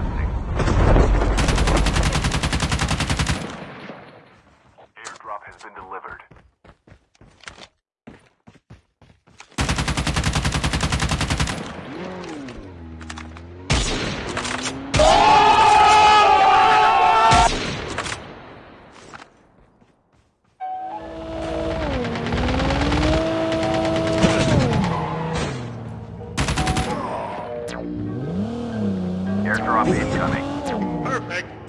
zone Airdrop incoming. Perfect.